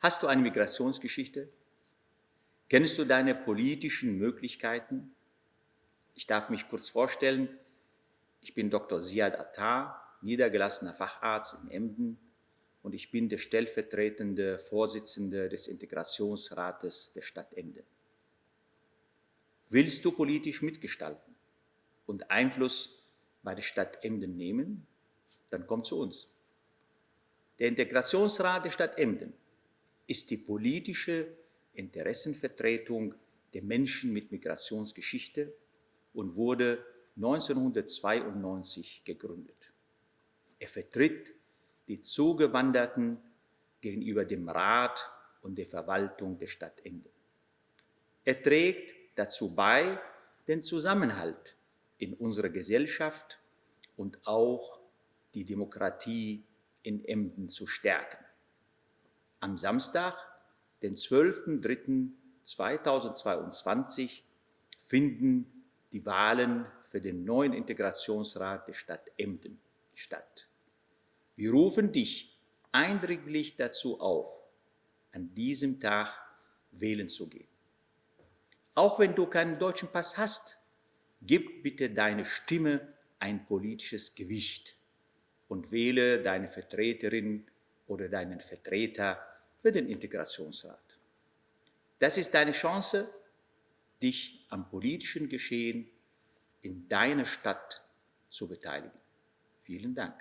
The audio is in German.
Hast du eine Migrationsgeschichte? Kennst du deine politischen Möglichkeiten? Ich darf mich kurz vorstellen. Ich bin Dr. Ziad Attar, niedergelassener Facharzt in Emden und ich bin der stellvertretende Vorsitzende des Integrationsrates der Stadt Emden. Willst du politisch mitgestalten und Einfluss bei der Stadt Emden nehmen? Dann komm zu uns. Der Integrationsrat der Stadt Emden ist die politische Interessenvertretung der Menschen mit Migrationsgeschichte und wurde 1992 gegründet. Er vertritt die Zugewanderten gegenüber dem Rat und der Verwaltung der Stadt Emden. Er trägt dazu bei, den Zusammenhalt in unserer Gesellschaft und auch die Demokratie in Emden zu stärken. Am Samstag, den 12.03.2022, finden die Wahlen für den neuen Integrationsrat der Stadt Emden statt. Wir rufen dich eindringlich dazu auf, an diesem Tag wählen zu gehen. Auch wenn du keinen deutschen Pass hast, gib bitte deine Stimme ein politisches Gewicht und wähle deine Vertreterin oder deinen Vertreter für den Integrationsrat. Das ist deine Chance, dich am politischen Geschehen in deiner Stadt zu beteiligen. Vielen Dank.